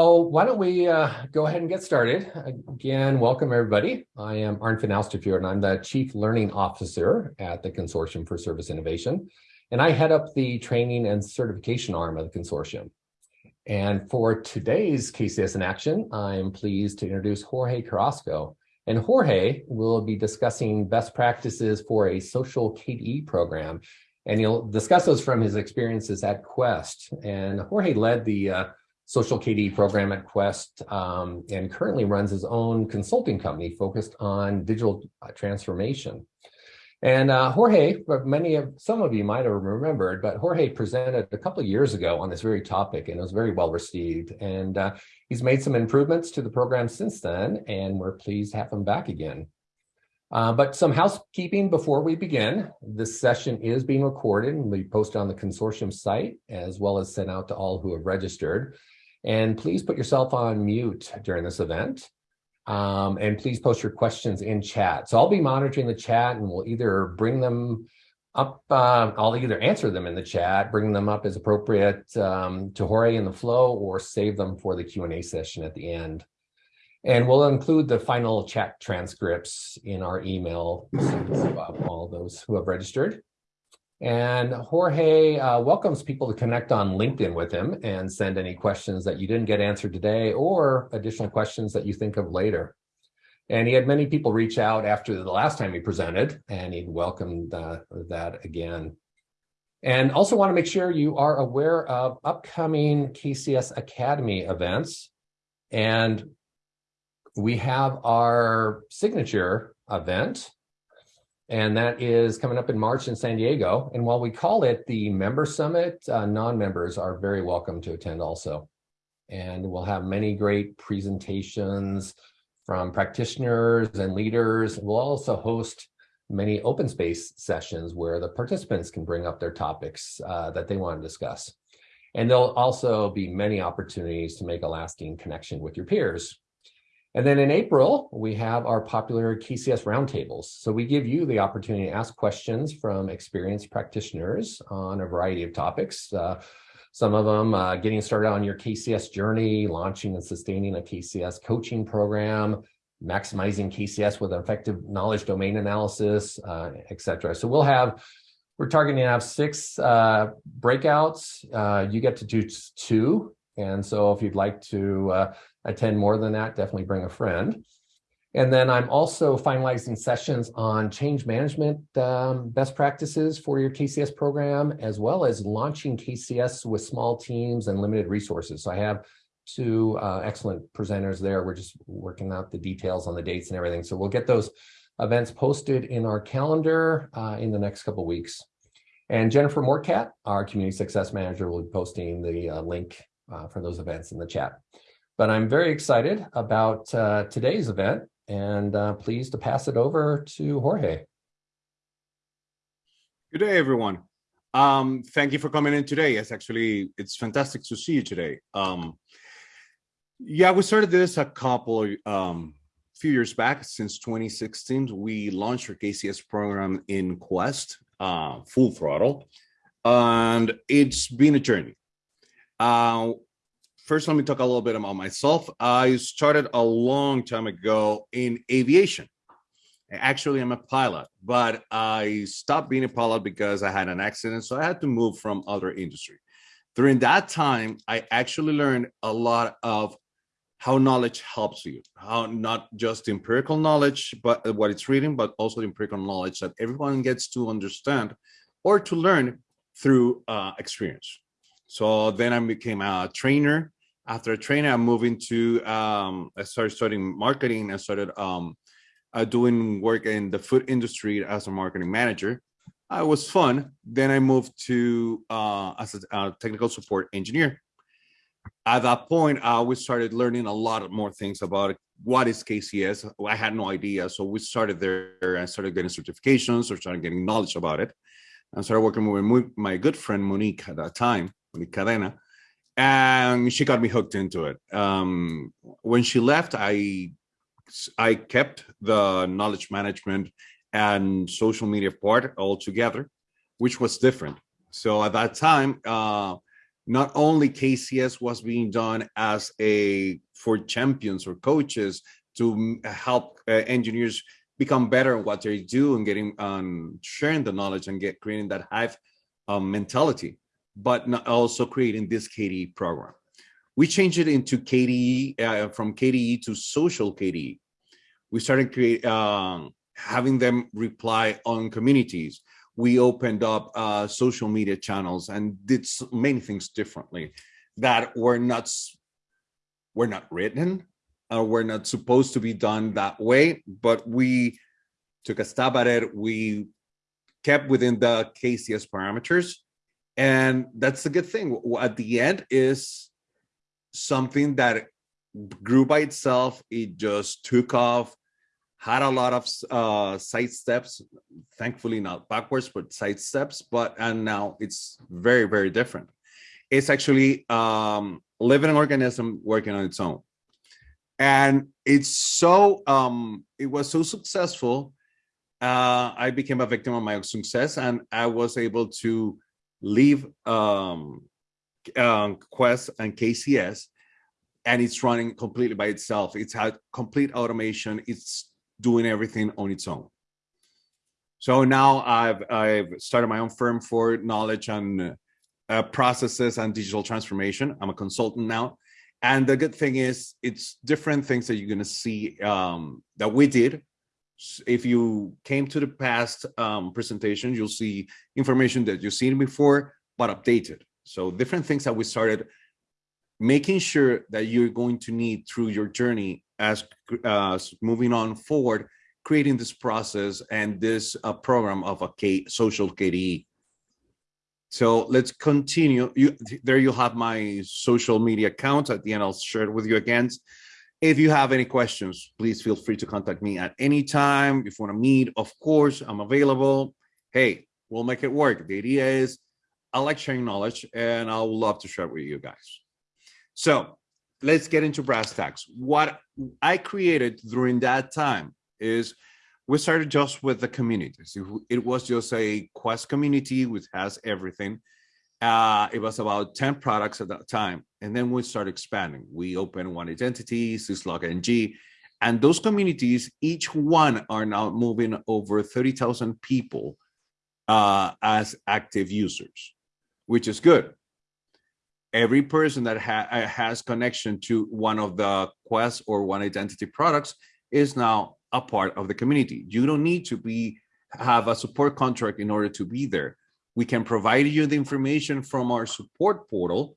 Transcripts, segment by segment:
Oh, why don't we uh, go ahead and get started. Again, welcome everybody. I am Arnfinn Austefjord and I'm the Chief Learning Officer at the Consortium for Service Innovation. And I head up the training and certification arm of the consortium. And for today's KCS in Action, I'm pleased to introduce Jorge Carrasco. And Jorge will be discussing best practices for a social KDE program. And he'll discuss those from his experiences at Quest. And Jorge led the uh, social KDE program at Quest um, and currently runs his own consulting company focused on digital uh, transformation. And uh, Jorge, many of some of you might have remembered, but Jorge presented a couple of years ago on this very topic and it was very well received. And uh, he's made some improvements to the program since then, and we're pleased to have him back again. Uh, but some housekeeping before we begin. This session is being recorded and we posted on the consortium site as well as sent out to all who have registered. And please put yourself on mute during this event. Um, and please post your questions in chat. So I'll be monitoring the chat and we'll either bring them up, uh, I'll either answer them in the chat, bring them up as appropriate um, to Jorge in the flow, or save them for the Q&A session at the end. And we'll include the final chat transcripts in our email to all those who have registered. And Jorge uh, welcomes people to connect on LinkedIn with him and send any questions that you didn't get answered today or additional questions that you think of later. And he had many people reach out after the last time he presented, and he welcomed uh, that again. And also want to make sure you are aware of upcoming KCS Academy events. And we have our signature event and that is coming up in March in San Diego. And while we call it the Member Summit, uh, non-members are very welcome to attend also. And we'll have many great presentations from practitioners and leaders. We'll also host many open space sessions where the participants can bring up their topics uh, that they want to discuss. And there'll also be many opportunities to make a lasting connection with your peers. And then in April, we have our popular KCS roundtables. So we give you the opportunity to ask questions from experienced practitioners on a variety of topics. Uh, some of them uh, getting started on your KCS journey, launching and sustaining a KCS coaching program, maximizing KCS with effective knowledge domain analysis, uh, et cetera. So we'll have, we're targeting to have six uh, breakouts. Uh, you get to do two. And so if you'd like to uh, attend more than that, definitely bring a friend. And then I'm also finalizing sessions on change management um, best practices for your KCS program, as well as launching KCS with small teams and limited resources. So I have two uh, excellent presenters there. We're just working out the details on the dates and everything. So we'll get those events posted in our calendar uh, in the next couple weeks. And Jennifer Morcat, our community success manager, will be posting the uh, link uh, for those events in the chat. But I'm very excited about uh, today's event and uh, pleased to pass it over to Jorge. Good day, everyone. Um, thank you for coming in today. It's actually, it's fantastic to see you today. Um, yeah, we started this a couple of um, few years back since 2016. We launched our KCS program in Quest, uh, full throttle, and it's been a journey. Uh, first, let me talk a little bit about myself. I started a long time ago in aviation. Actually, I'm a pilot, but I stopped being a pilot because I had an accident. So I had to move from other industry. During that time, I actually learned a lot of how knowledge helps you, how not just empirical knowledge, but what it's reading, but also empirical knowledge that everyone gets to understand or to learn through uh, experience. So then I became a trainer after a training, I moved into, um, I started studying marketing. I started um, uh, doing work in the food industry as a marketing manager. Uh, it was fun. Then I moved to uh, as a uh, technical support engineer. At that point, I we started learning a lot more things about what is KCS. I had no idea. So we started there and started getting certifications or started getting knowledge about it. I started working with my good friend Monique at that time, Cadena and she got me hooked into it. Um, when she left, I I kept the knowledge management and social media part all together, which was different. So at that time, uh, not only KCS was being done as a for champions or coaches to help uh, engineers become better at what they do and getting um, sharing the knowledge and get creating that hive um, mentality, but also creating this KDE program. We changed it into KDE uh, from KDE to social KDE. We started create um, having them reply on communities. We opened up uh, social media channels and did many things differently that were not were not written or were not supposed to be done that way, but we took a stab at it. We kept within the KCS parameters. And that's a good thing. At the end is something that grew by itself. It just took off, had a lot of uh, side steps, thankfully not backwards, but side steps. But and now it's very, very different. It's actually um, living organism working on its own. And it's so, um, it was so successful uh, I became a victim of my own success and I was able to leave um, uh, Quest and KCS and it's running completely by itself. It's had complete automation. It's doing everything on its own. So now I've, I've started my own firm for knowledge and uh, processes and digital transformation. I'm a consultant now. And the good thing is it's different things that you're going to see um, that we did if you came to the past um, presentation, you'll see information that you've seen before, but updated. So different things that we started making sure that you're going to need through your journey as uh, moving on forward, creating this process and this uh, program of a K social KDE. So let's continue. You, there you have my social media account. At the end, I'll share it with you again. If you have any questions, please feel free to contact me at any time. If you want to meet, of course, I'm available. Hey, we'll make it work. The idea is I like sharing knowledge and I would love to share it with you guys. So let's get into brass tacks. What I created during that time is we started just with the communities. It was just a Quest community, which has everything. Uh, it was about 10 products at that time. And then we started expanding. We opened one identity, Syslog NG, and those communities, each one are now moving over 30,000 people uh, as active users, which is good. Every person that ha uh, has connection to one of the Quest or One Identity products is now a part of the community. You don't need to be have a support contract in order to be there. We can provide you the information from our support portal,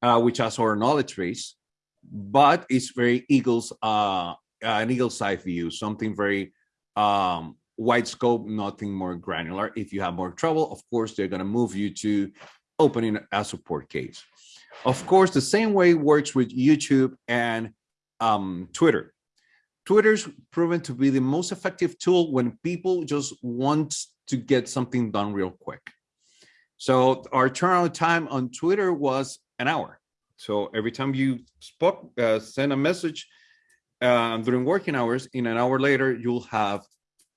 uh, which has our knowledge base, but it's very Eagles, uh, an Eagle's eye view, something very um, wide scope, nothing more granular. If you have more trouble, of course, they're going to move you to opening a support case. Of course, the same way works with YouTube and um, Twitter. Twitter's proven to be the most effective tool when people just want to get something done real quick. So our turnaround time on Twitter was an hour. So every time you spoke, uh, send a message uh, during working hours, in an hour later, you'll have,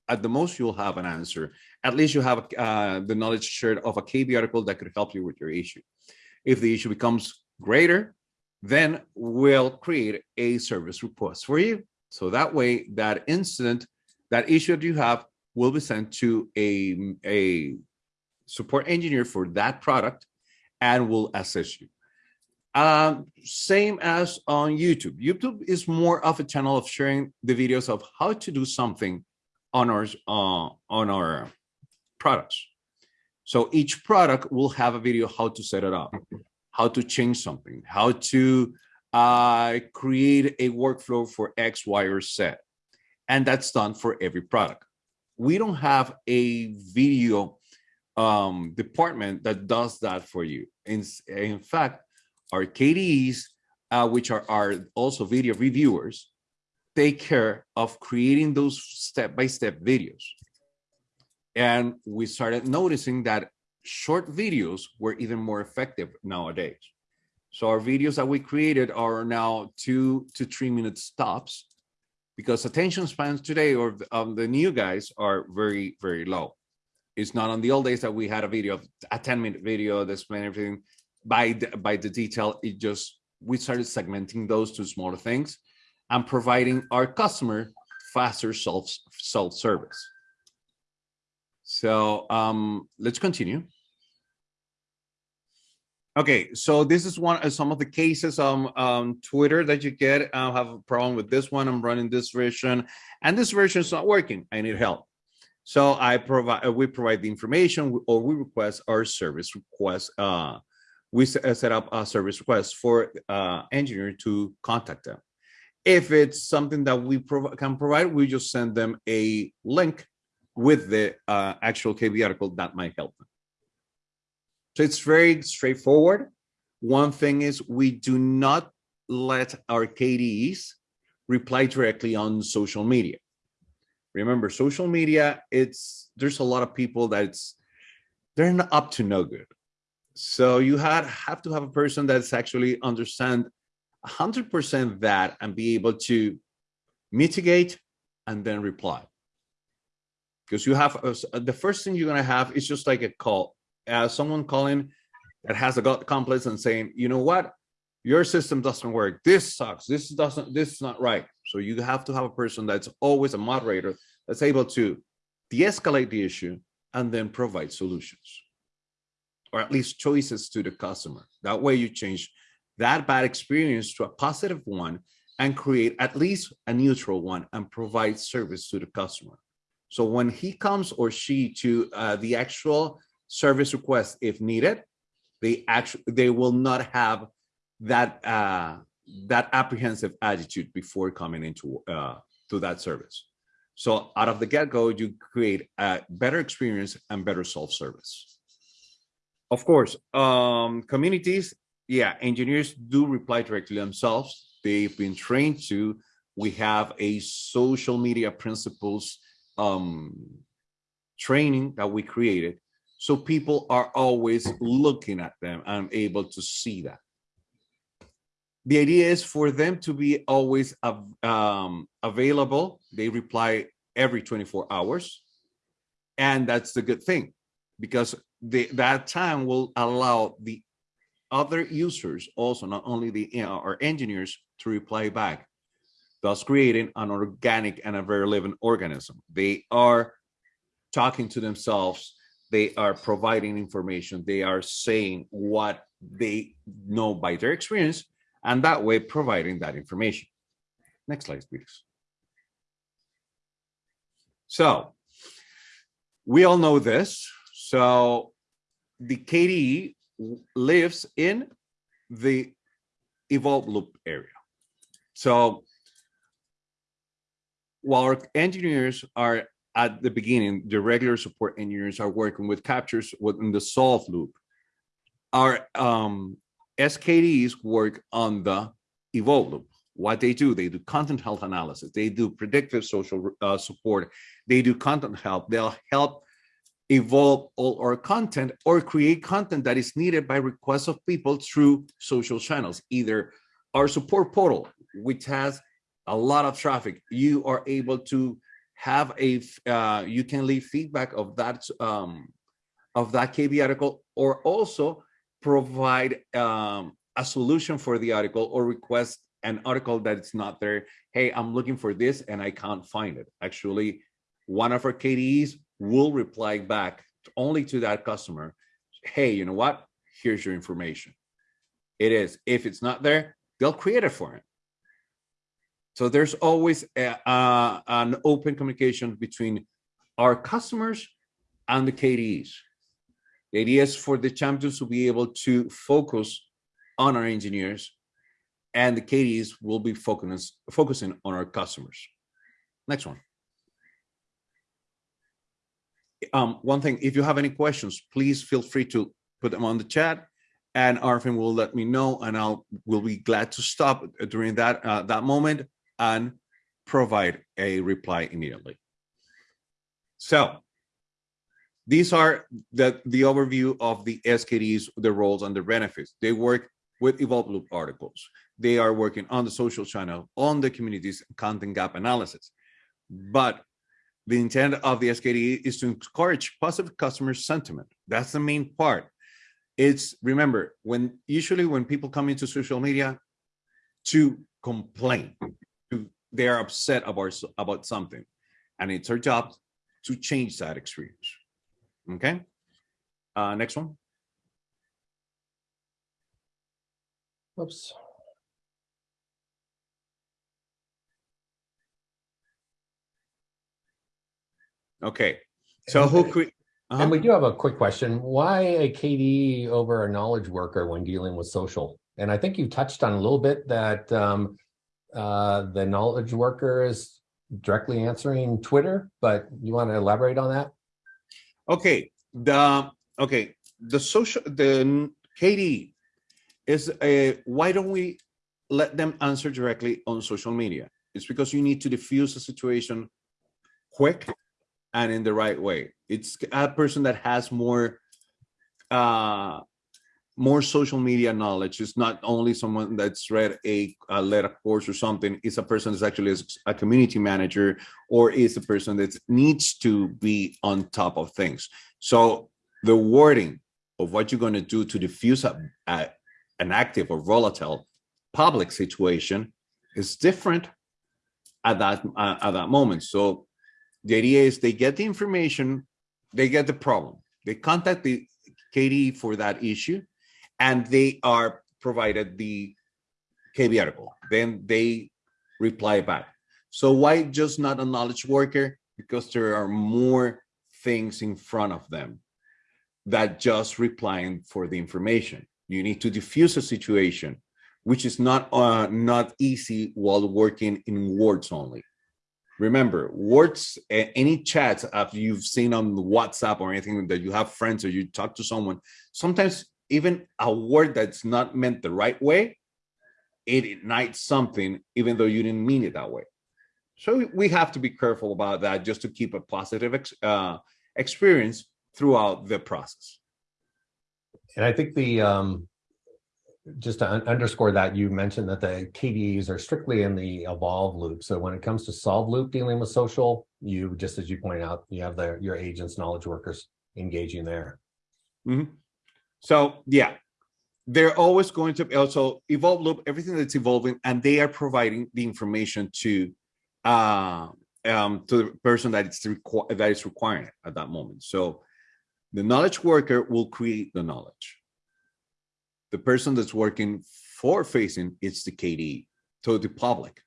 at the most, you'll have an answer. At least you have uh, the knowledge shared of a KB article that could help you with your issue. If the issue becomes greater, then we'll create a service request for you. So that way, that incident, that issue that you have will be sent to a, a support engineer for that product and will assist you. Um, same as on YouTube. YouTube is more of a channel of sharing the videos of how to do something on our uh, on our products. So each product will have a video how to set it up, how to change something, how to uh, create a workflow for X, Y, or Z. And that's done for every product. We don't have a video um, department that does that for you. In, in fact, our KDEs, uh, which are, are also video reviewers, take care of creating those step-by-step -step videos. And we started noticing that short videos were even more effective nowadays. So our videos that we created are now two to three minute stops because attention spans today or um, the new guys are very, very low. It's not on the old days that we had a video, a 10 minute video that explained everything. by the, by the detail, it just we started segmenting those to smaller things and providing our customer faster self self service. So um, let's continue. Okay, so this is one of some of the cases on um, Twitter that you get. I have a problem with this one. I'm running this version, and this version is not working. I need help. So I provide, we provide the information, or we request our service request. Uh, we uh, set up a service request for uh, engineer to contact them. If it's something that we prov can provide, we just send them a link with the uh, actual KB article that might help them. So it's very straightforward. One thing is we do not let our KDEs reply directly on social media. Remember, social media, it's there's a lot of people that's they're not up to no good. So you had have to have a person that's actually understand 100% that and be able to mitigate and then reply. Because you have uh, the first thing you're going to have is just like a call, uh, someone calling that has a gut complex and saying, you know what, your system doesn't work. This sucks. This doesn't, this is not right. So you have to have a person that's always a moderator that's able to de-escalate the issue and then provide solutions or at least choices to the customer. That way you change that bad experience to a positive one and create at least a neutral one and provide service to the customer. So when he comes or she to uh, the actual service request, if needed, they actually they will not have that uh, that apprehensive attitude before coming into uh, to that service. So out of the get-go, you create a better experience and better self-service. Of course, um, communities, yeah, engineers do reply directly themselves. They've been trained to. We have a social media principles um, training that we created. So people are always looking at them and able to see that. The idea is for them to be always um, available. They reply every 24 hours. And that's the good thing because the, that time will allow the other users also, not only the you know, our engineers to reply back, thus creating an organic and a very living organism. They are talking to themselves. They are providing information. They are saying what they know by their experience, and that way providing that information. Next slide, please. So we all know this. So the KDE lives in the evolve loop area. So while our engineers are at the beginning, the regular support engineers are working with captures within the solve loop. Our um, SKDs work on the evolve loop. What they do, they do content health analysis, they do predictive social uh, support, they do content help, they'll help evolve all our content or create content that is needed by requests of people through social channels, either our support portal, which has a lot of traffic, you are able to have a, uh, you can leave feedback of that, um, of that KB article, or also provide um, a solution for the article or request an article that's not there. Hey, I'm looking for this and I can't find it. Actually, one of our KDEs will reply back only to that customer, hey, you know what? Here's your information. It is. If it's not there, they'll create it for it. So there's always a, uh, an open communication between our customers and the KDEs. The idea is for the champions to be able to focus on our engineers and the KDs will be focus, focusing on our customers. Next one. Um, one thing, if you have any questions, please feel free to put them on the chat and Arvin will let me know and I'll will be glad to stop during that uh, that moment and provide a reply immediately. So these are the, the overview of the SKDs, the roles and the benefits. They work with Evolve Loop articles. They are working on the social channel, on the communities, content gap analysis. But the intent of the SKD is to encourage positive customer sentiment. That's the main part. it's remember when usually when people come into social media to complain, to they are upset about about something, and it's our job to change that experience. Okay. Uh, next one. Oops. Okay. So who cre- uh-huh. And we do have a quick question. Why a KDE over a knowledge worker when dealing with social? And I think you touched on a little bit that um, uh, the knowledge worker is directly answering Twitter, but you want to elaborate on that? Okay. The okay. The social the Katie is a why don't we let them answer directly on social media? It's because you need to diffuse a situation quick and in the right way. It's a person that has more uh more social media knowledge. It's not only someone that's read a, a led a course or something. It's a person that's actually a community manager or is a person that needs to be on top of things. So the wording of what you're going to do to diffuse a, a, an active or volatile public situation is different at that uh, at that moment. So the idea is they get the information, they get the problem, they contact the KDE for that issue, and they are provided the KB article. Then they reply back. So why just not a knowledge worker? Because there are more things in front of them that just replying for the information. You need to diffuse a situation, which is not uh, not easy while working in words only. Remember, words, any chats after you've seen on WhatsApp or anything that you have friends or you talk to someone, sometimes even a word that's not meant the right way, it ignites something, even though you didn't mean it that way. So we have to be careful about that just to keep a positive ex uh, experience throughout the process. And I think the um, just to un underscore that you mentioned that the KDEs are strictly in the evolve loop. So when it comes to solve loop dealing with social, you just as you point out, you have the your agents, knowledge workers engaging there. Mm -hmm. So yeah, they're always going to also evolve loop everything that's evolving, and they are providing the information to uh, um, to the person that it's that is requiring it at that moment. So the knowledge worker will create the knowledge. The person that's working for facing it's the KDE to the public.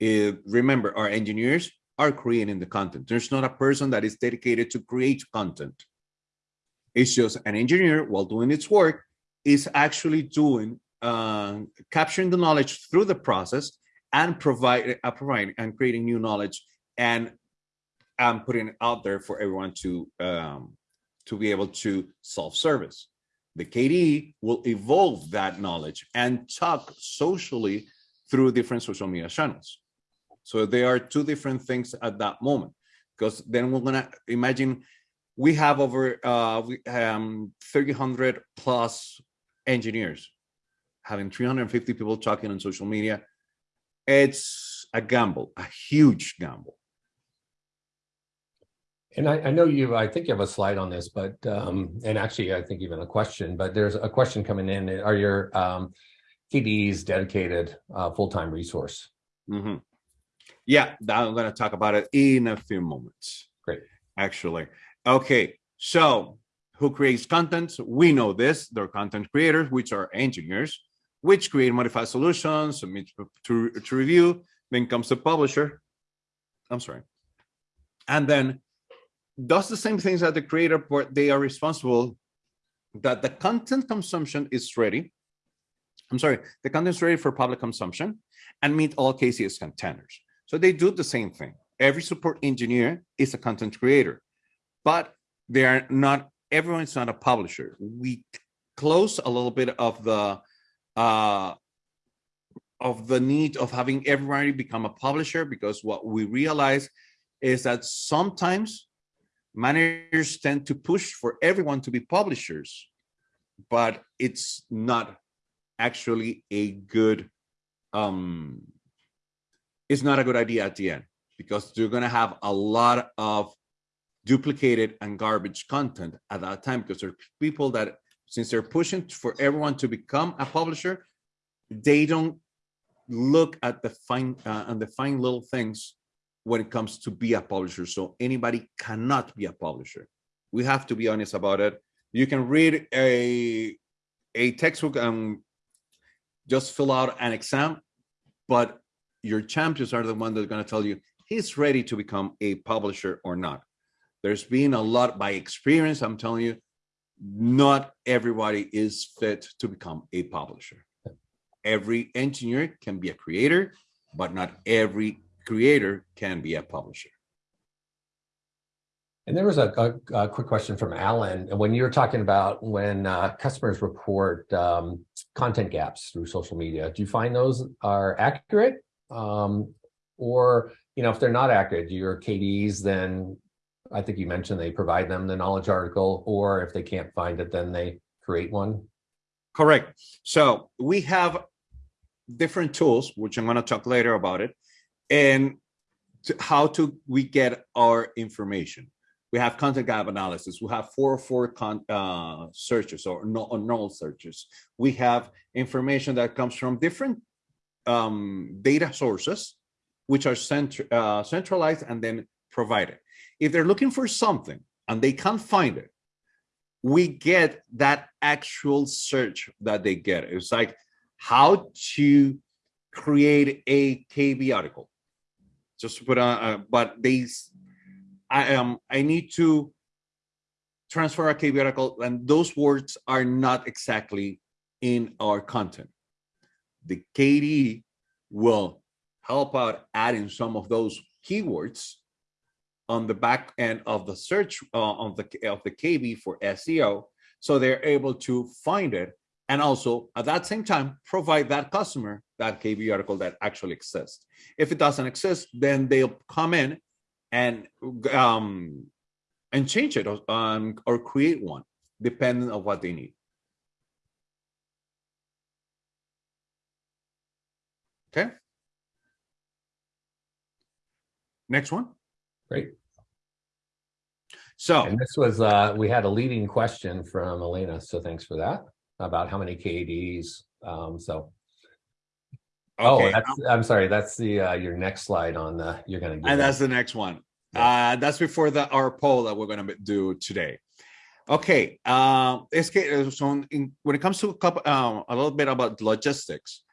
Remember, our engineers are creating the content. There's not a person that is dedicated to create content. It's just an engineer while doing its work is actually doing uh, capturing the knowledge through the process and provide uh, providing and creating new knowledge and um, putting it out there for everyone to um, to be able to self-service. The KDE will evolve that knowledge and talk socially through different social media channels. So there are two different things at that moment, because then we're gonna imagine we have over uh, um, 300 plus engineers having 350 people talking on social media. It's a gamble, a huge gamble. And I, I, know you, I think you have a slide on this, but, um, and actually I think even a question, but there's a question coming in. Are your um, KDEs dedicated uh, full-time resource? Mm -hmm. Yeah, I'm going to talk about it in a few moments. Great. Actually. Okay, so who creates content? We know this, they're content creators, which are engineers, which create modified solutions, submit to, to review, then comes the publisher. I'm sorry. And then does the same things that the creator, but they are responsible that the content consumption is ready. I'm sorry, the content is ready for public consumption and meet all KCS containers. So they do the same thing. Every support engineer is a content creator, but they are not, everyone's not a publisher. We close a little bit of the, uh, of the need of having everybody become a publisher because what we realize is that sometimes managers tend to push for everyone to be publishers, but it's not actually a good, um, it's not a good idea at the end because you're going to have a lot of duplicated and garbage content at that time because there are people that since they're pushing for everyone to become a publisher, they don't look at the fine uh, and the fine little things when it comes to be a publisher. So anybody cannot be a publisher. We have to be honest about it. You can read a a textbook and just fill out an exam, but your champions are the one that are going to tell you he's ready to become a publisher or not. There's been a lot by experience. I'm telling you, not everybody is fit to become a publisher. Every engineer can be a creator, but not every creator can be a publisher. And there was a, a, a quick question from Alan. When you're talking about when uh, customers report um, content gaps through social media, do you find those are accurate? Um, or, you know, if they're not accurate, your KDs, then I think you mentioned they provide them the knowledge article, or if they can't find it, then they create one. Correct. So we have different tools, which I'm going to talk later about it, and to how to we get our information we have content gap analysis. We have four or four con, uh, searches or, no, null searches. We have information that comes from different um, data sources, which are cent uh, centralized and then provided. If they're looking for something and they can't find it, we get that actual search that they get. It's like how to create a KB article. Just to put on, uh, but they I um I need to transfer a KB article, and those words are not exactly in our content. The KDE will help out adding some of those keywords on the back end of the search uh, of the of the KB for SEO, so they're able to find it and also at that same time provide that customer that KB article that actually exists. If it doesn't exist, then they'll come in and um, and change it or, um, or create one depending on what they need. Okay. Next one. Great. So and this was uh, we had a leading question from Elena, so thanks for that about how many KDs. Um, so Oh, okay. Oh, that's, I'm sorry. That's the uh, your next slide on the you're gonna. and that's the next one. Yeah. Uh, that's before the our poll that we're gonna do today. Okay. Uh, SK, so in, when it comes to a, couple, uh, a little bit about logistics,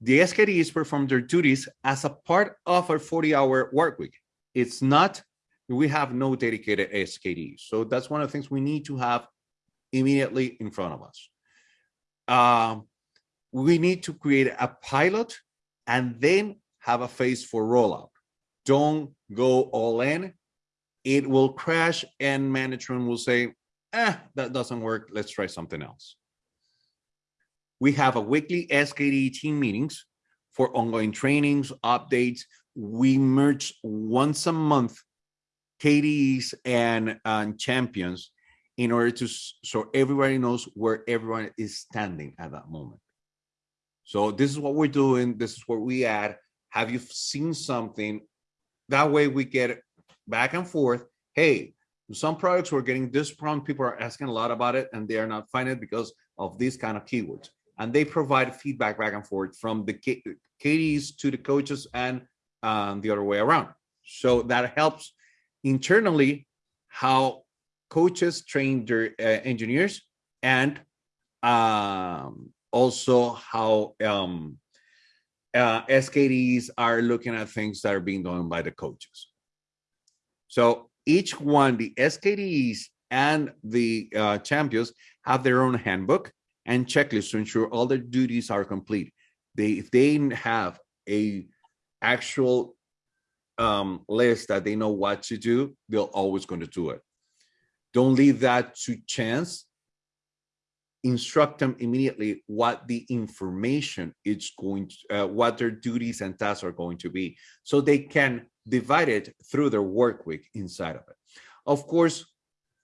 the SKDs perform their duties as a part of our 40-hour work week. It's not. We have no dedicated SKDs, so that's one of the things we need to have immediately in front of us. Um, we need to create a pilot and then have a phase for rollout. Don't go all in. It will crash and management will say, eh, that doesn't work. Let's try something else. We have a weekly SKD team meetings for ongoing trainings, updates. We merge once a month KDs and, and champions in order to so everybody knows where everyone is standing at that moment. So this is what we're doing. This is where we add. Have you seen something? That way we get back and forth. Hey, some products we're getting this problem. People are asking a lot about it and they are not finding it because of these kind of keywords. And they provide feedback back and forth from the KDs to the coaches and um, the other way around. So that helps internally how coaches train their uh, engineers and um, also how um, uh, SKDs are looking at things that are being done by the coaches. So each one, the SKDs and the uh, champions have their own handbook and checklist to ensure all their duties are complete. They, if they have a actual um, list that they know what to do, they're always going to do it. Don't leave that to chance instruct them immediately what the information is going to, uh, what their duties and tasks are going to be, so they can divide it through their work week inside of it. Of course,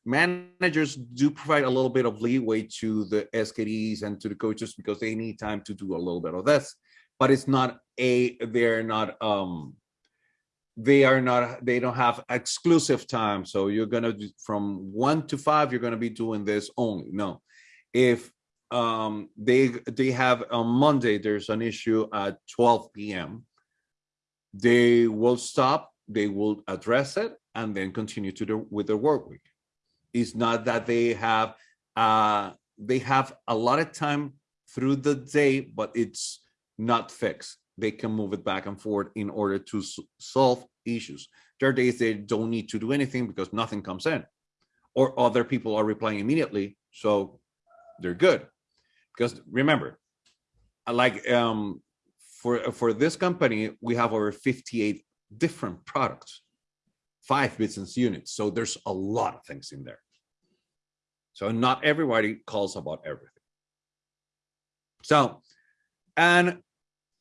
managers do provide a little bit of leeway to the SKDs and to the coaches because they need time to do a little bit of this, but it's not a, they're not, um, they are not, they don't have exclusive time. So you're to, from one to five, you're to be doing this only. No, if um, they they have on Monday there's an issue at 12 p.m. They will stop. They will address it and then continue to do with their work week. It's not that they have uh, they have a lot of time through the day, but it's not fixed. They can move it back and forth in order to solve issues. There are days they don't need to do anything because nothing comes in, or other people are replying immediately, so they're good. Because remember, like um, for for this company, we have over 58 different products, five business units. So there's a lot of things in there. So not everybody calls about everything. So, and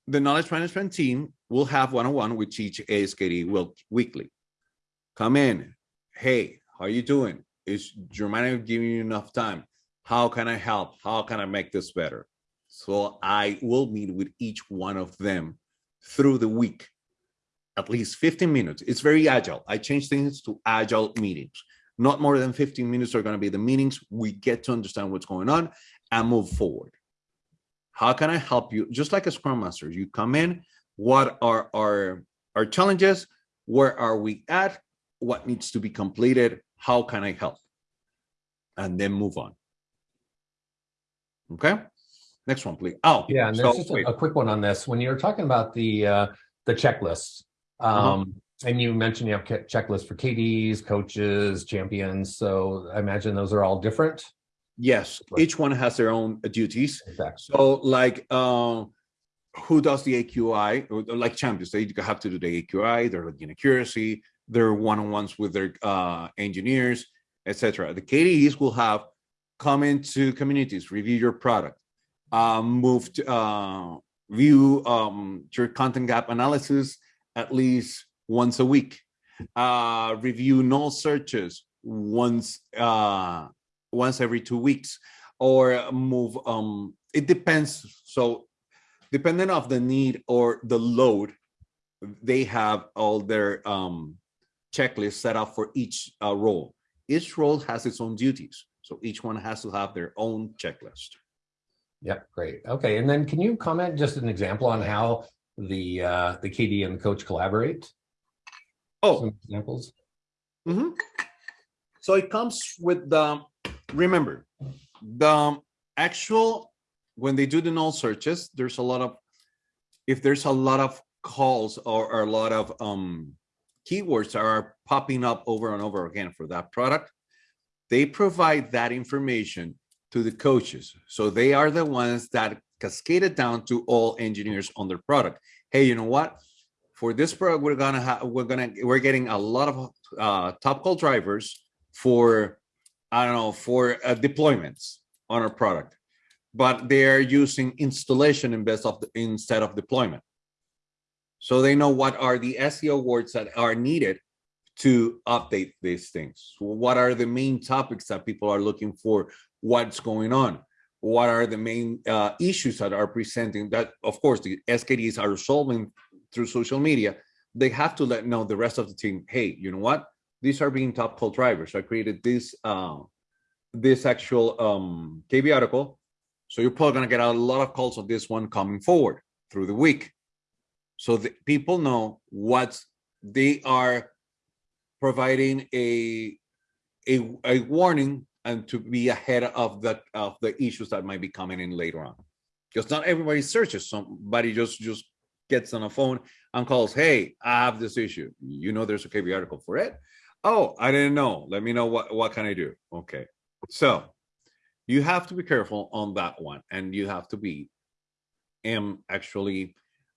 the knowledge management team will have one-on-one with each ASKD will weekly. Come in. Hey, how are you doing? Is your manager giving you enough time? How can I help? How can I make this better? So I will meet with each one of them through the week, at least 15 minutes. It's very agile. I change things to agile meetings. Not more than 15 minutes are going to be the meetings. We get to understand what's going on and move forward. How can I help you? Just like a scrum master, you come in, what are our, our challenges? Where are we at? What needs to be completed? How can I help? And then move on. Okay, next one, please. Oh, Yeah, and so, just a, a quick one on this. When you're talking about the uh, the checklists, Uh-huh. um, and you mentioned you have che- checklists for KDs, coaches, champions. So I imagine those are all different. Yes, Right. each one has their own duties. Exactly. So like, uh, who does the AQI? Like champions, they have to do the AQI, they're looking accuracy, they're one-on-ones with their uh, engineers, etc. The KDEs will have come into communities, review your product, uh, move to uh, view um, your content gap analysis at least once a week, uh, review null searches once uh, once every two weeks, or move. Um, it depends. So depending of the need or the load, they have all their um, checklists set up for each uh, role. Each role has its own duties, so each one has to have their own checklist. Yeah, great. Okay, and then can you comment just an example on how the uh, the KD and the coach collaborate? Oh, Some examples. mm -hmm. So it comes with the, remember, the actual, when they do the null searches, there's a lot of, if there's a lot of calls or, or a lot of um keywords are popping up over and over again for that product, they provide that information to the coaches. So they are the ones that cascade it down to all engineers on their product. Hey, you know what? For this product, we're gonna have, we're gonna, we're getting a lot of uh, top call drivers for, I don't know, for uh, deployments on our product, but they're using installation instead of instead of deployment. So they know what are the SEO words that are needed to update these things. What are the main topics that people are looking for? What's going on? What are the main uh, issues that are presenting? That of course the SKDs are solving through social media. They have to let know the rest of the team. Hey, you know what? These are being top call drivers. So I created this uh, this actual um, KB article. So you're probably gonna get a lot of calls on this one coming forward through the week. So the people know what they are providing a, a, a warning and to be ahead of the, of the issues that might be coming in later on. Because not everybody searches, somebody just, just gets on a phone and calls, hey, I have this issue. You know, there's a KB article for it. Oh, I didn't know. Let me know what, what can I do? Okay. So you have to be careful on that one and you have to be am actually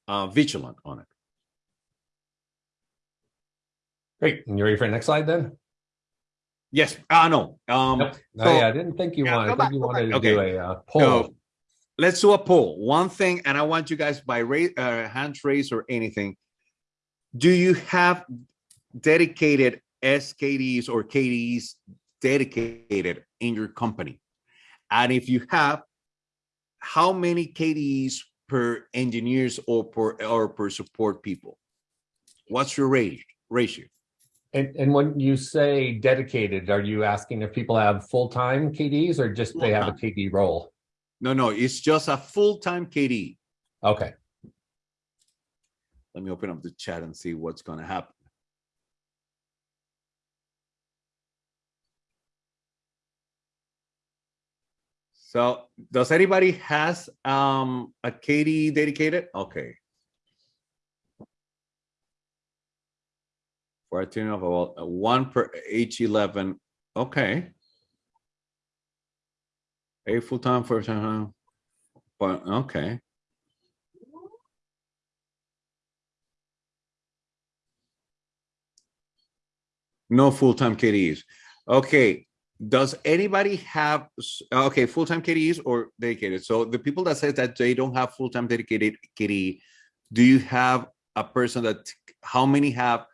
uh, vigilant on it. Great. And you ready for the next slide then? Yes, I know. Um, Nope. Oh, so- yeah, I didn't think you Yeah, wanted, go I back, think you wanted back. to do Okay. a uh, poll. So let's do a poll. One thing, and I want you guys by raise, uh, hands raised or anything. Do you have dedicated SKDs or KDs dedicated in your company? And if you have, how many KDs per engineers or per or per support people? What's your rate ratio? And, and when you say dedicated, are you asking if people have full-time KDs or just they have a KD role? No, no, it's just a full-time KD. Okay, Let me open up the chat and see what's gonna happen. So does anybody has um a KD dedicated? Okay. For a team of about one per H eleven, okay. A full-time for time, but okay. No full-time KDs. Okay, does anybody have, okay, full-time KDs or dedicated? So the people that says that they don't have full-time dedicated KD, do you have a person that, how many have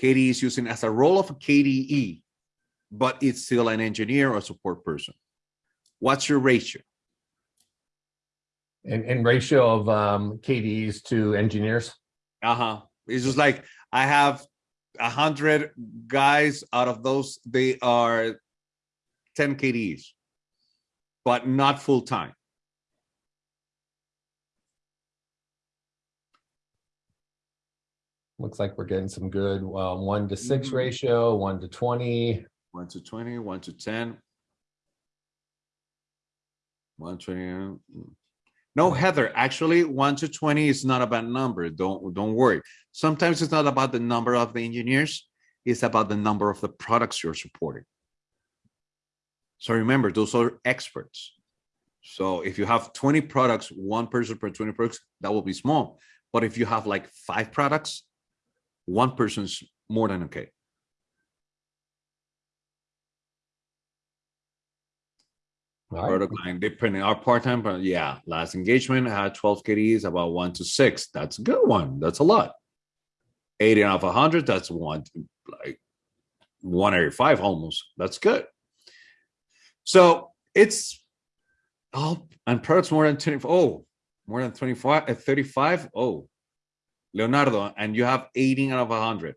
KDs using as a role of a KDE, but it's still an engineer or support person? What's your ratio? and, and ratio of um, KDs to engineers? Uh-huh. It's just like I have a hundred guys out of those, they are 10 KDs, but not full-time. Looks like we're getting some good, well, one to six Mhm. ratio, one to 20. One to 20, one to 10. One twenty. mm. No, Heather, actually, one to 20 is not a bad number. Don't, don't worry. Sometimes it's not about the number of the engineers. It's about the number of the products you're supporting. So remember, those are experts. So if you have 20 products, one person per 20 products, that will be small. But if you have like five products, one person's more than okay. Right, Product line, depending our part-time, but yeah, last engagement had twelve KDs, about one to six. That's a good one. That's a lot. Eighty out of hundred, that's one, like one every five almost. That's good. So it's oh, and products more than 20. Oh, more than 25, uh, 35. Oh, Leonardo, and you have 18 out of 100.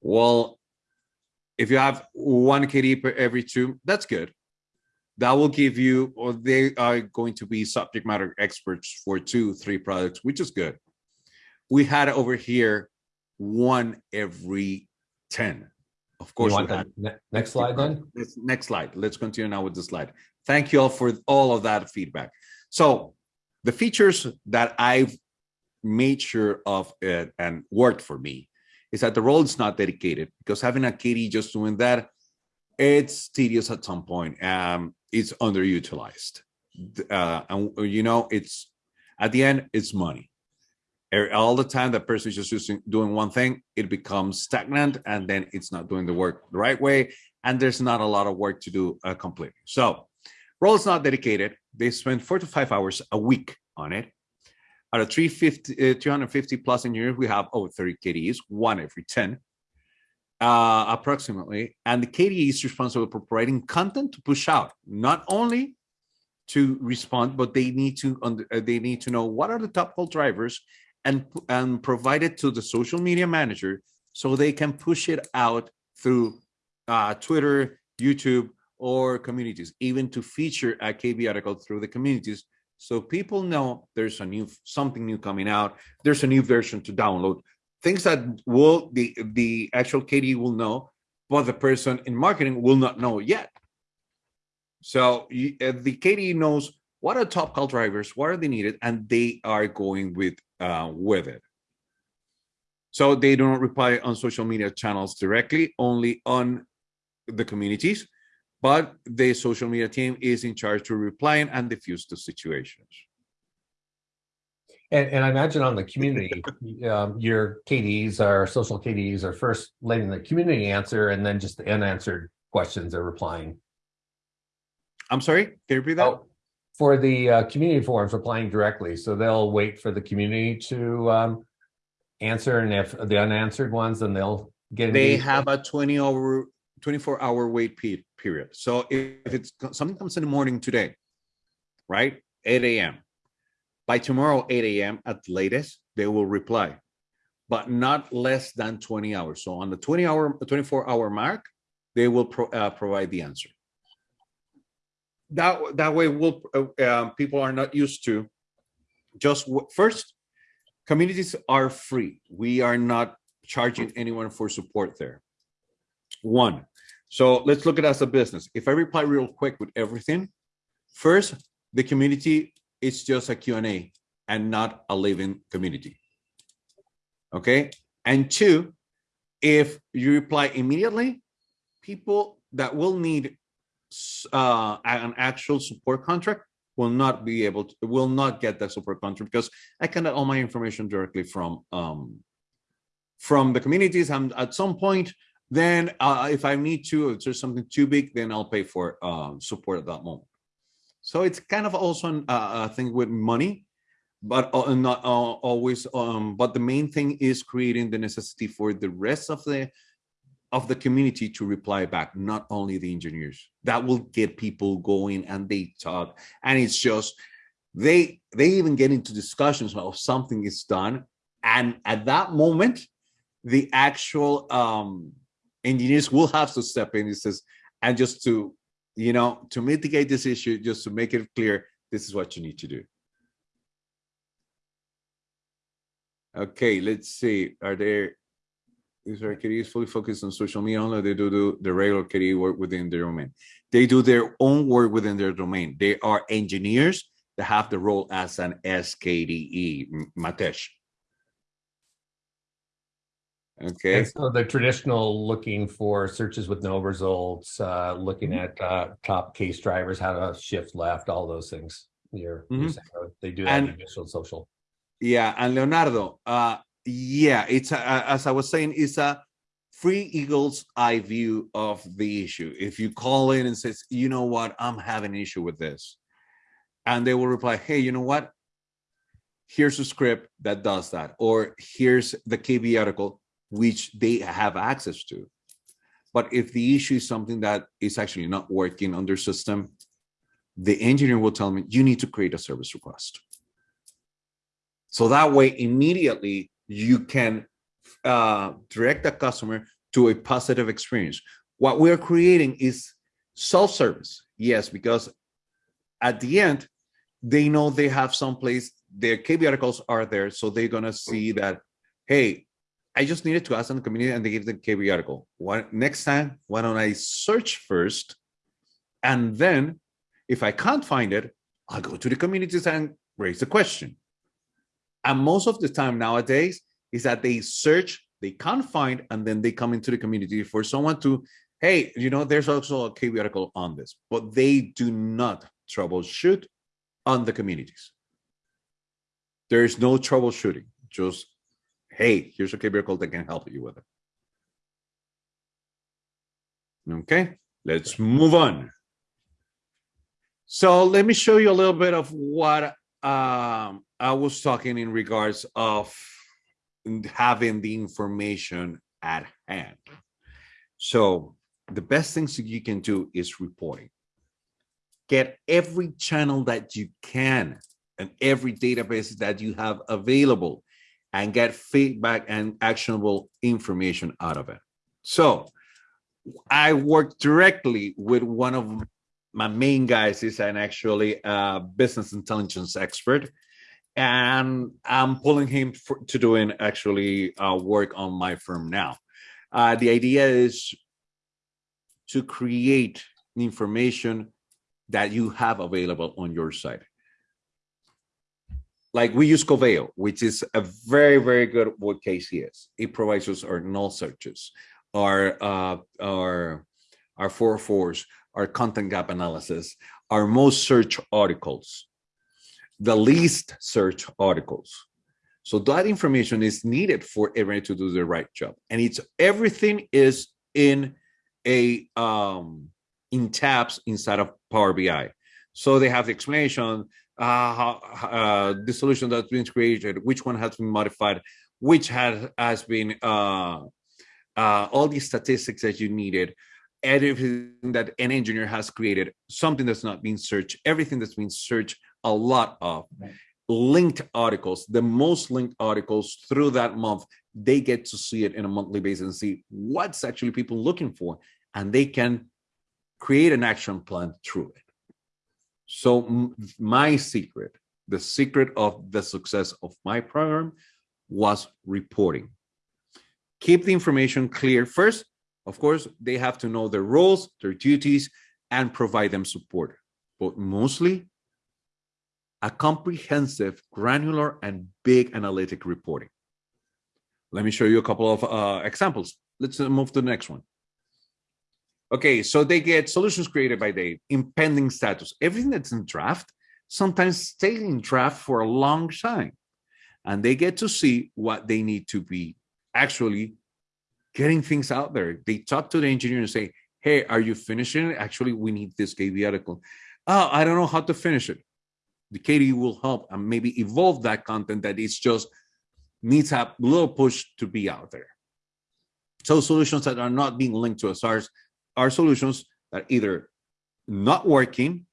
Well, if you have one KD per every two, that's good that will give you or they are going to be subject matter experts for two three products which is good we had over here one every 10 of course we want had ne- next slide then? Next slide. Let's continue now with the slide. Thank you all for all of that feedback. So the features that i've made sure of it and worked for me is that the role is not dedicated because having a KD just doing that it's tedious at some point um it's underutilized. Uh and you know it's at the end it's money all the time that person is just using doing one thing it becomes stagnant and then it's not doing the work the right way and there's not a lot of work to do uh, completely. So role is not dedicated. They spend four to five hours a week on it. Out of 350 uh, 350 plus engineers we have over 30 kds one every 10 uh, approximately. And the KDE is responsible for providing content to push out, not only to respond, but they need to uh, they need to know what are the top call drivers and and provide it to the social media manager so they can push it out through uh, Twitter, YouTube, or communities, even to feature a KB article through the communities. So people know there's a new something new coming out. There's a new version to download things that will the the actual KD will know, but the person in marketing will not know yet. So uh, the KD knows what are top call drivers, what are they needed, and they are going with uh, with it. So they do not reply on social media channels directly, only on the communities, but the social media team is in charge to replying and diffuse the situations. And, and I imagine on the community, um, your KDs are social KDs are first letting the community answer and then just the unanswered questions are replying. I'm sorry, can you repeat that? Oh, for the uh, community forums replying directly, so they'll wait for the community to um, answer, and if the unanswered ones, then they'll get. they have a 20 hour 24 hour wait pe- period so if if it's something comes in the morning today right 8 a.m by tomorrow 8 a.m at latest they will reply but not less than 20 hours. So on the 20 hour, 24 hour mark, they will pro, uh, provide the answer. That, that way will uh, um, people are not used to just first communities are free. We are not charging anyone for support there. One, so let's look at it as a business. If I reply real quick with everything, first, the community is just a Q&A and not a living community. Okay. And two, if you reply immediately, people that will need uh, an actual support contract will not be able to, will not get that support contract because I can get all my information directly from um, from the communities. And at some point, then uh, if I need to, if there's something too big, then I'll pay for uh, support at that moment. So it's kind of also uh, a thing with money, but uh, not uh, always. Um, but the main thing is creating the necessity for the rest of the of the community to reply back, not only the engineers. That will get people going and they talk. And it's just they they even get into discussions of something is done. And at that moment, the actual um engineers will have to step in. He says, and just to, you know, to mitigate this issue, just to make it clear, this is what you need to do. Okay, let's see. Are there these are KDEs fully focused on social media only. They do, do the regular KDE work within their domain. They do their own work within their domain. They are engineers that have the role as an SKDE, Matesh. Okay. And so the traditional looking for searches with no results, uh, looking Mhm. at uh, top case drivers, how to shift left, all those things. You're, you're Mhm. saying, uh, they do that in And- visual social. Yeah, and Leonardo, uh, yeah, it's a, as I was saying, it's a free eagle's eye view of the issue. If you call in and says, you know what, I'm having an issue with this, and they will reply, hey, you know what? Here's a script that does that, or here's the KB article which they have access to. But if the issue is something that is actually not working on their system, the engineer will tell me, you need to create a service request. So that way, immediately you can uh, direct the customer to a positive experience. What we're creating is self-service. Yes, because at the end, they know they have some place, their KB articles are there. So they're going to see that, hey, I just needed to ask on the community and they give the KB article. What next time, why don't I search first? And then if I can't find it, I'll go to the communities and raise the question. And most of the time nowadays is that they search, they can't find, and then they come into the community for someone to, hey, you know, there's also a KB article on this, but they do not troubleshoot on the communities. There is no troubleshooting, just, hey, here's a KB article that can help you with it. Okay, let's move on. So let me show you a little bit of what um, I was talking in regards of having the information at hand. So the best things that you can do is reporting. Get every channel that you can and every database that you have available and get feedback and actionable information out of it. So I work directly with one of my main guys is an actually uh, business intelligence expert and i'm pulling him for, to doing actually uh, work on my firm now uh, the idea is to create information that you have available on your site like we use Coveo, which is a very, very good what KCS. It provides us our null searches, our uh, our our four fours, our content gap analysis, our most search articles, the least search articles. So that information is needed for everyone to do the right job. And it's everything is in a um in tabs inside of Power BI. So they have the explanation, uh, how, uh, the solution that's been created, which one has been modified, which has has been uh, uh, all the statistics that you needed, everything that an engineer has created, something that's not being searched, everything that's been searched a lot of, linked articles, the most linked articles through that month, they get to see it in a monthly basis and see what's actually people looking for, and they can create an action plan through it. So my secret, the secret of the success of my program was reporting. Keep the information clear first. Of course, they have to know their roles, their duties, and provide them support. But mostly, a comprehensive, granular, and big analytic reporting. Let me show you a couple of uh, examples. Let's uh, move to the next one. Okay, so they get solutions created by Dave, impending status. Everything that's in draft sometimes stays in draft for a long time. And they get to see what they need to be actually getting things out there. They talk to the engineer and say, hey, are you finishing it? Actually, we need this KB article. Oh, I don't know how to finish it. The KDE will help and maybe evolve that content that it's just needs a little push to be out there. So solutions that are not being linked to SRs are solutions that either not working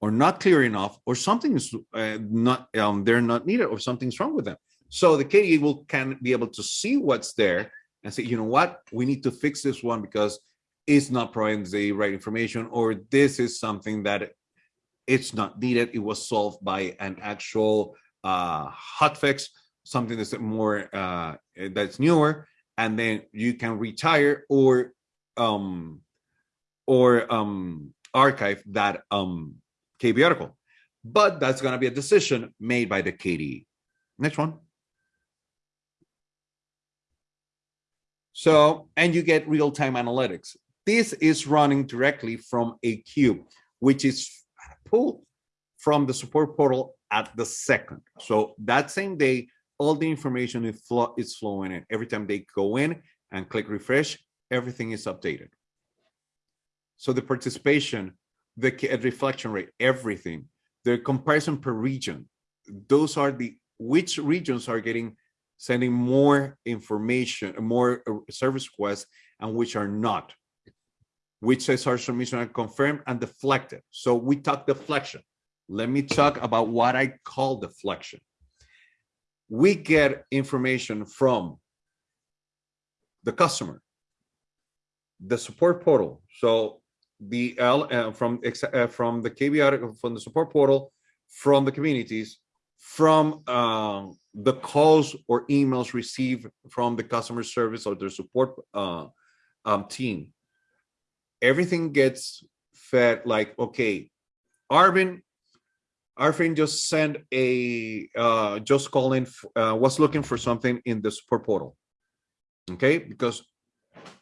or not clear enough or something's uh, not um, they're not needed or something's wrong with them. So the KDE will can be able to see what's there and say, you know what, we need to fix this one because it's not providing the right information or this is something that it's not needed. It was solved by an actual uh, hotfix, something that's more uh, that's newer, and then you can retire or um, or um, archive that um, KB article. But that's going to be a decision made by the KDE. Next one. So, and you get real-time analytics. This is running directly from a cube, which is pulled from the support portal at the second. So that same day, all the information is, is flowing in. Every time they go in and click refresh, everything is updated. So the participation, the deflection rate, everything, the comparison per region, those are the which regions are getting sending more information, more uh, service requests, and which are not. Which SR submission are confirmed and deflected. So we talk deflection. Let me talk about what I call deflection. We get information from the customer, the support portal. So the L uh, from uh, from the KBR from the support portal, from the communities, from uh, the calls or emails received from the customer service or their support uh, um, team. Everything gets fed like, okay, Arvin, Arvin just sent a, uh, just calling, uh, was looking for something in the support portal. Okay, because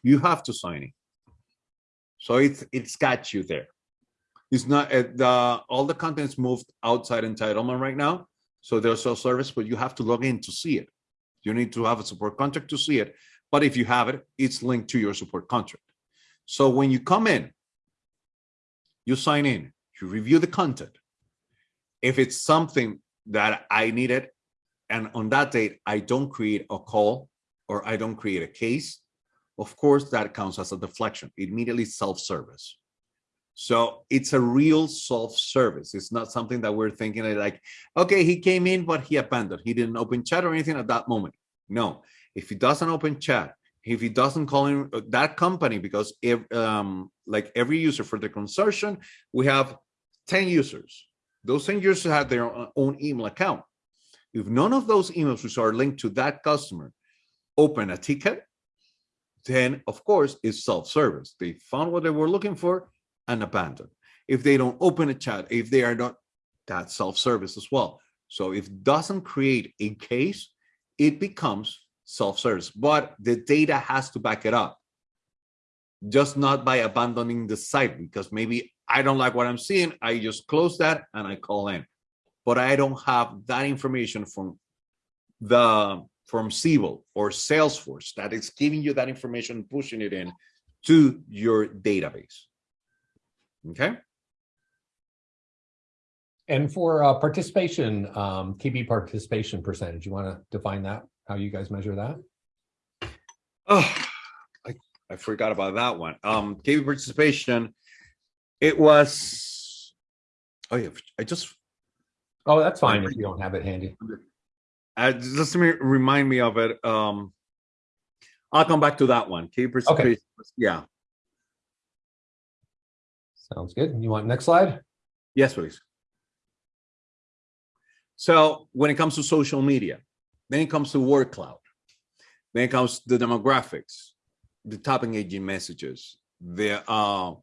you have to sign it. So it's it's got you there. It's not uh, the all the contents moved outside entitlement right now. So there's self-service, but you have to log in to see it. You need to have a support contract to see it. But if you have it, it's linked to your support contract. So when you come in, you sign in, you review the content. If it's something that I needed, and on that date, I don't create a call or I don't create a case, of course, that counts as a deflection, immediately self-service. So it's a real self-service. It's not something that we're thinking like, okay, he came in, but he abandoned. He didn't open chat or anything at that moment. No, if he doesn't open chat, if he doesn't call in uh, that company, because if um, like every user for the consortium, we have 10 users. Those 10 users have their own email account. If none of those emails which are linked to that customer open a ticket, then of course it's self-service. They found what they were looking for and abandoned. If they don't open a chat, if they are not, that's self-service as well. So if doesn't create a case, it becomes self-service, but the data has to back it up. Just not by abandoning the site because maybe I don't like what I'm seeing. I just close that and I call in, but I don't have that information from the from Siebel or Salesforce that is giving you that information, pushing it in to your database. Okay. And for uh, participation, um, KB participation percentage, you want to define that, how you guys measure that? Oh, I, I forgot about that one. Um, KB participation, it was, oh yeah, I just. Oh, that's fine if you don't have it handy. Uh, just to remind me of it. Um, I'll come back to that one. Key participation. okay. Yeah. Sounds good. You want next slide? Yes, please. So when it comes to social media, then it comes to word cloud, then it comes to the demographics, the top engaging messages, There are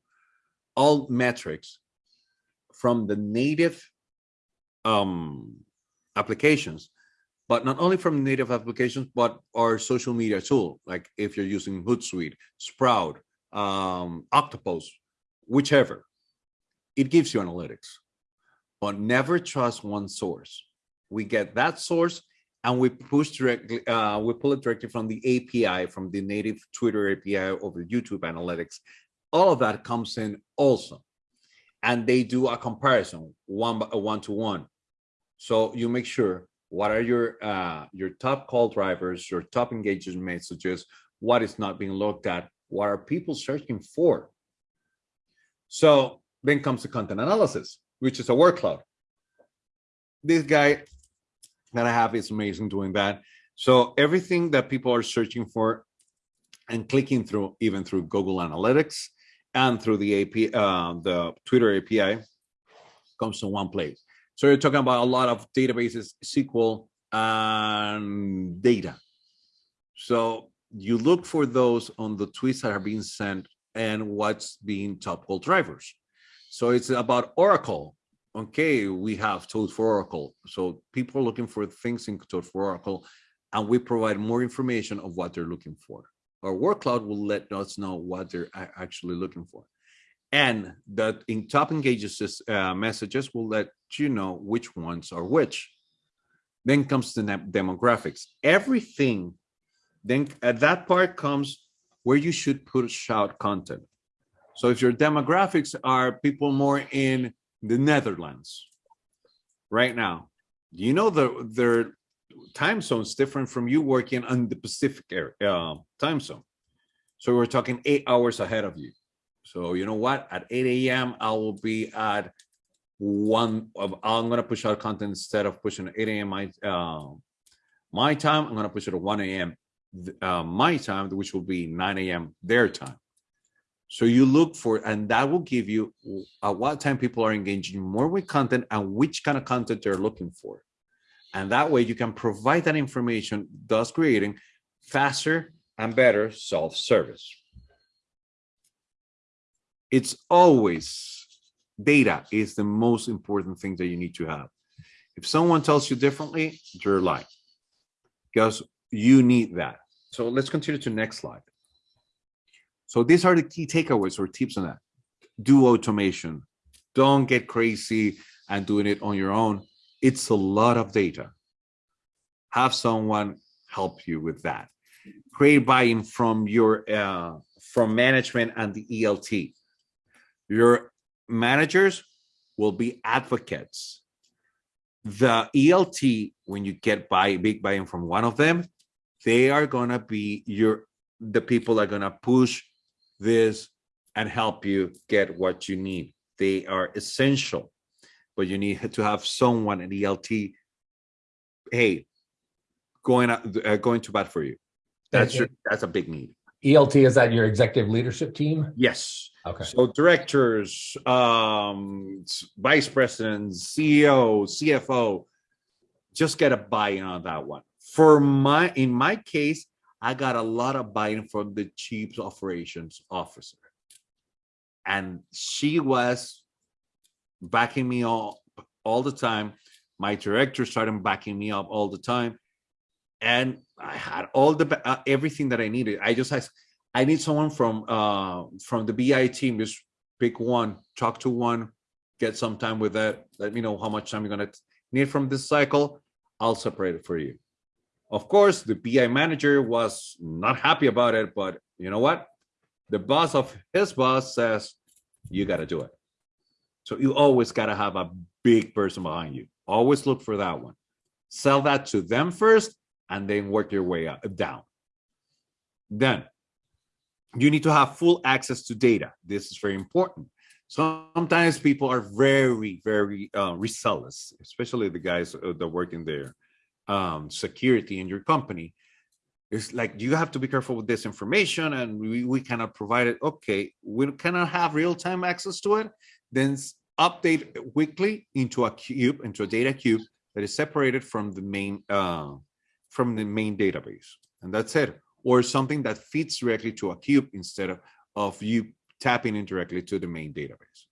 all metrics from the native um, applications, but not only from native applications, but our social media tool, like if you're using Hootsuite, Sprout, um, Octopus, whichever, it gives you analytics, but never trust one source. We get that source and we push directly, uh, we pull it directly from the API, from the native Twitter API over YouTube analytics. All of that comes in also. And they do a comparison one one to one. So you make sure what are your uh, your top call drivers, your top engagement messages, what is not being looked at, what are people searching for. So then comes the content analysis, which is a word cloud. This guy that I have is amazing doing that. So everything that people are searching for and clicking through, even through Google Analytics and through the API, uh, the Twitter API, comes to one place. So you're talking about a lot of databases, SQL, and data. So you look for those on the tweets that are being sent and what's being top call drivers. So it's about Oracle. Okay, we have Toad for Oracle. So people are looking for things in Toad for Oracle, and we provide more information of what they're looking for. Our word cloud will let us know what they're actually looking for. And that in top engages uh, messages will let you know which ones are which. Then comes the demographics. Everything, then at that part comes where you should push out content. So if your demographics are people more in the Netherlands right now, you know the their time zones different from you working on the Pacific area uh, time zone. So we're talking eight hours ahead of you. So you know what? At 8 a.m. I will be at one of I'm gonna push out content instead of pushing 8 a.m. my uh, my time. I'm gonna push it at 1 a.m. Uh, my time, which will be 9 a.m. their time. So you look for, and that will give you at what time people are engaging more with content and which kind of content they're looking for. And that way you can provide that information, thus creating faster and better self-service. It's always data is the most important thing that you need to have. If someone tells you differently, you're lying because you need that. So let's continue to next slide. So these are the key takeaways or tips on that. Do automation. Don't get crazy and doing it on your own. It's a lot of data. Have someone help you with that. Create buy-in from your uh, from management and the ELT. Your managers will be advocates. The ELT, when you get buy big buy-in from one of them, they are gonna be your the people are gonna push this and help you get what you need. They are essential, but you need to have someone in ELT, hey, going uh, going to bat for you. That's your, that's a big need. ELT is that your executive leadership team? Yes. Okay. So directors, um, vice presidents, CEO, CFO, just get a buy-in on that one. For my, in my case, I got a lot of buy-in from the chief operations officer. And she was backing me up all the time. My director started backing me up all the time. And I had all the uh, everything that I needed. I just asked, I need someone from uh from the BI team. Just pick one, talk to one, get some time with that. Let me know how much time you're gonna need from this cycle. I'll separate it for you. Of course, the BI manager was not happy about it, but you know what? The boss of his boss says, you got to do it. So you always got to have a big person behind you. Always look for that one. Sell that to them first and then work your way up, down. Then you need to have full access to data. This is very important. Sometimes people are very, very uh, especially the guys uh, that work in there um, security in your company, It's like you have to be careful with this information and we, we cannot provide it. Okay, we cannot have real-time access to it. Then update weekly into a cube, into a data cube that is separated from the main uh, from the main database. And that's it. Or something that feeds directly to a cube instead of, of you tapping in directly to the main database.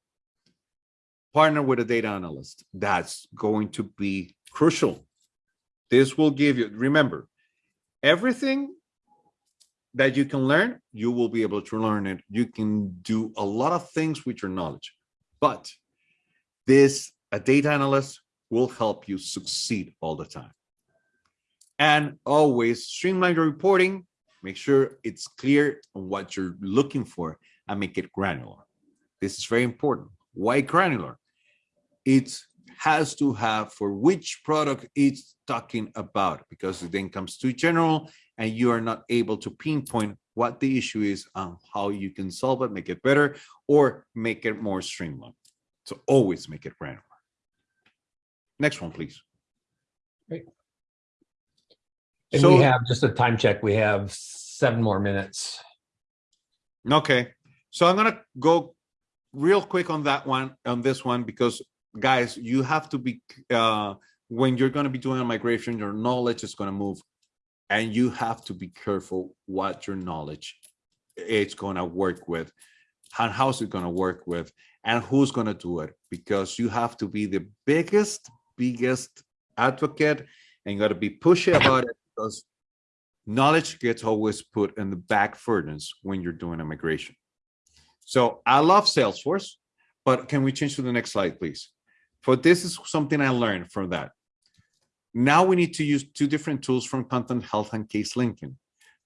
Partner with a data analyst. That's going to be crucial. This will give you, remember, everything that you can learn, you will be able to learn it. You can do a lot of things with your knowledge, but this, a data analyst will help you succeed all the time. And always streamline your reporting, make sure it's clear on what you're looking for and make it granular. This is very important. Why granular? It has to have for which product it's talking about because it then comes too general and you are not able to pinpoint what the issue is and how you can solve it, make it better, or make it more streamlined. So always make it granular. Next one, please. Great. And So- we have just a time check. We have seven more minutes. Okay, so I'm gonna go real quick on that one, on this one, because guys, you have to be, uh, when you're gonna be doing a migration, your knowledge is gonna move. And you have to be careful what your knowledge it's gonna work with. And how's it gonna work with, and who's gonna do it? Because you have to be the biggest, biggest advocate and you gotta be pushy about it because knowledge gets always put in the back furnace when you're doing a migration. So I love Salesforce, but can we change to the next slide, please? For this is something I learned from that. Now we need to use two different tools from Content Health and Case Linking.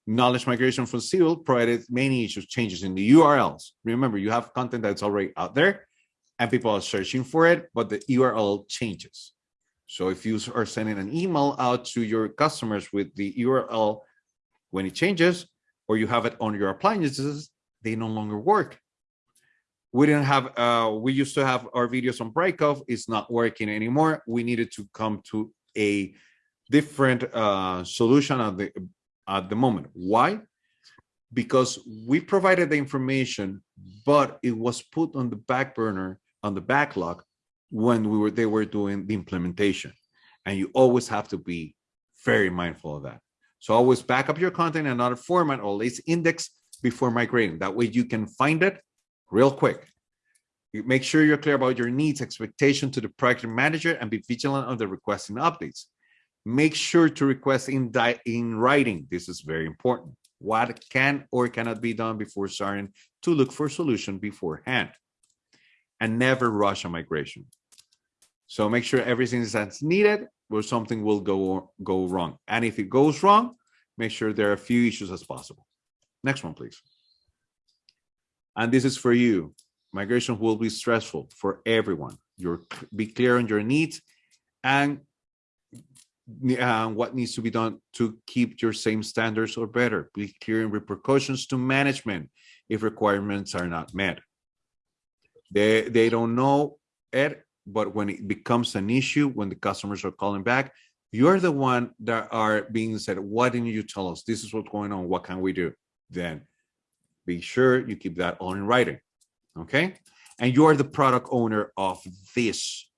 Knowledge migration from Siebel provided many issues, changes in the URLs. Remember, you have content that's already out there and people are searching for it, but the URL changes. So if you are sending an email out to your customers with the URL when it changes, or you have it on your appliances, they no longer work. We didn't have, uh, we used to have our videos on Brightcove, it's not working anymore. We needed to come to a different uh, solution at the, at the moment. Why? Because we provided the information, but it was put on the back burner, on the backlog, when we were, they were doing the implementation. And you always have to be very mindful of that. So always back up your content in another format, always index before migrating. That way you can find it real quick. Make sure you're clear about your needs, expectation to the project manager, and be vigilant on the requesting updates. Make sure to request in, in writing. This is very important. What can or cannot be done before starting to look for solution beforehand. And never rush a migration. So make sure everything is that's needed or something will go go wrong. And if it goes wrong, make sure there are a few issues as possible. Next one, please. And this is for you. Migration will be stressful for everyone. You're be clear on your needs and uh, what needs to be done to keep your same standards or better. Be clear in repercussions to management if requirements are not met. They they don't know it, but when it becomes an issue, when the customers are calling back, you're the one that are being said, why didn't you tell us? This is what's going on. What can we do? Then be sure you keep that on in writing. Okay. And you're the product owner of this.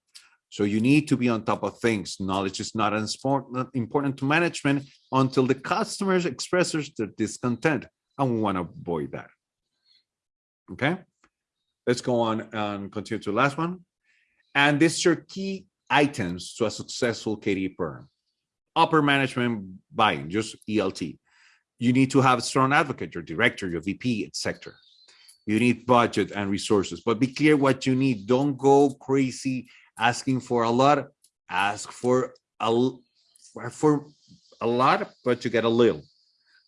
So you need to be on top of things. Knowledge is not important, to management until the customers expresses their discontent. And we want to avoid that. Okay. Let's go on and continue to the last one. And these are key items to a successful KD program. Upper management buying, just ELT. You need to have a strong advocate, your director, your VP, etc. You need budget and resources, but be clear what you need. Don't go crazy asking for a lot. Ask for a for a lot, but you get a little.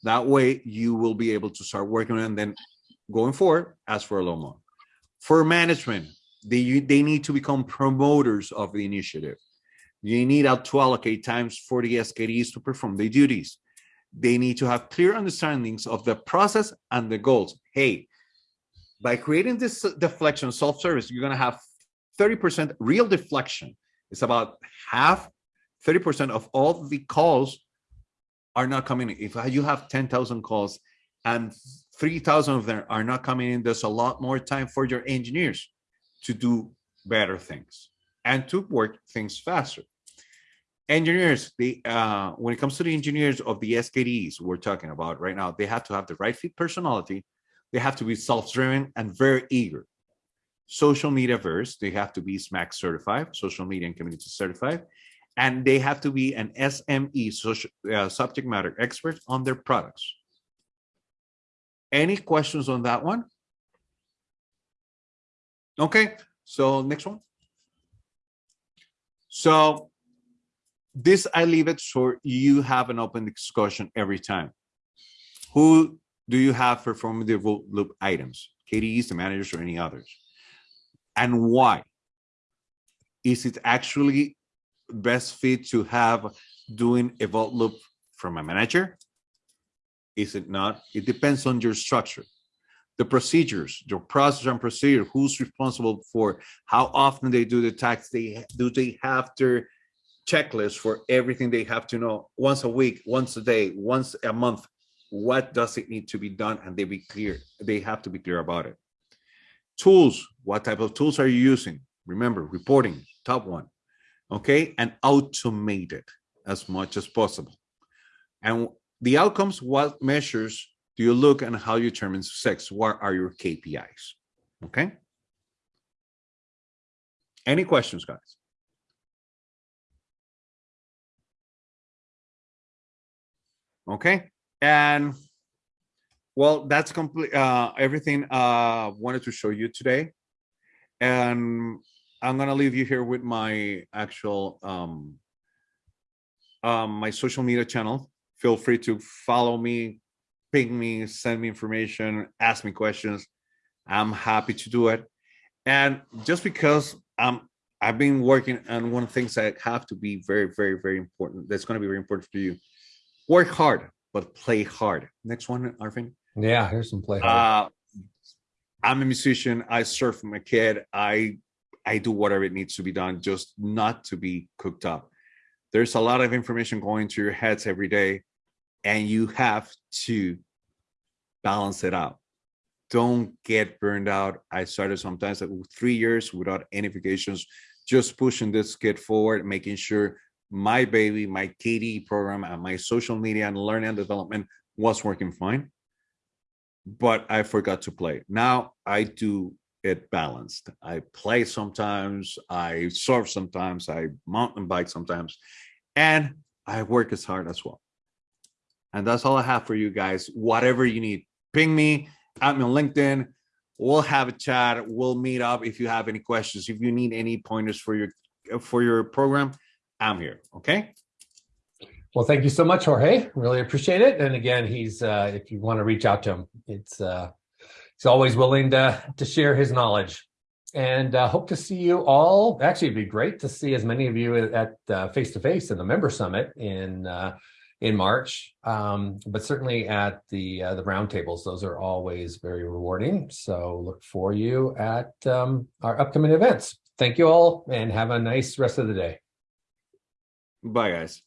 That way, you will be able to start working and then going forward, ask for a little more. For management, they they need to become promoters of the initiative. You need to allocate times for the SKDs to perform their duties. They need to have clear understandings of the process and the goals. Hey, by creating this deflection self-service, you're going to have 30% real deflection. It's about half, 30% of all the calls are not coming. in. If you have 10,000 calls and 3,000 of them are not coming in, there's a lot more time for your engineers to do better things and to work things faster. Engineers, they, uh, when it comes to the engineers of the SKDs we're talking about right now, they have to have the right fit personality. They have to be self-driven and very eager. Social media verse, they have to be SMAC certified, social media and community certified, and they have to be an SME, social uh, subject matter expert on their products. Any questions on that one? Okay, so next one. So this I leave it so you have an open discussion every time. Who do you have performing the loop items? KDEs, the managers, or any others? And why? Is it actually best fit to have doing a vote loop from a manager? Is it not? It depends on your structure. The procedures, your process and procedure, who's responsible for how often they do the tax, they do they have their checklist for everything they have to know once a week, once a day, once a month. What does it need to be done? And they be clear, they have to be clear about it. Tools, what type of tools are you using? Remember, reporting, top one okay, and automate it as much as possible. And the outcomes, what measures do you look and how you determine success? What are your KPIs? Okay. Any questions, guys? Okay, and well, that's complete. Uh, everything uh wanted to show you today, and I'm gonna leave you here with my actual um um my social media channel. Feel free to follow me, ping me, send me information, ask me questions. I'm happy to do it. And just because I'm, I've been working on one of the things that have to be very, very, very important. That's going to be very important for you. Work hard, but play hard. Next one, Arvin. Yeah, here's some play. hard. Uh, I'm a musician. I surf from a kid. I I do whatever it needs to be done, just not to be cooked up. There's a lot of information going to your heads every day, and you have to balance it out. Don't get burned out. I started sometimes like three years without any vacations, just pushing this kid forward, making sure my baby, my KD program, and my social media and learning and development was working fine. But I forgot to play. Now I do it balanced. I play sometimes, I surf sometimes, I mountain bike sometimes, and I work as hard as well. And that's all I have for you guys. Whatever you need, ping me, at me on LinkedIn. We'll have a chat. We'll meet up if you have any questions. If you need any pointers for your for your program, I'm here. Okay. Well, thank you so much, Jorge. Really appreciate it. And again, he's uh, if you want to reach out to him, it's uh, he's always willing to to share his knowledge. And uh, hope to see you all. Actually, it'd be great to see as many of you at face to face in the member summit in uh, in March, um, but certainly at the uh, the roundtables. Those are always very rewarding. So look for you at um, our upcoming events. Thank you all, and have a nice rest of the day. Bye, guys.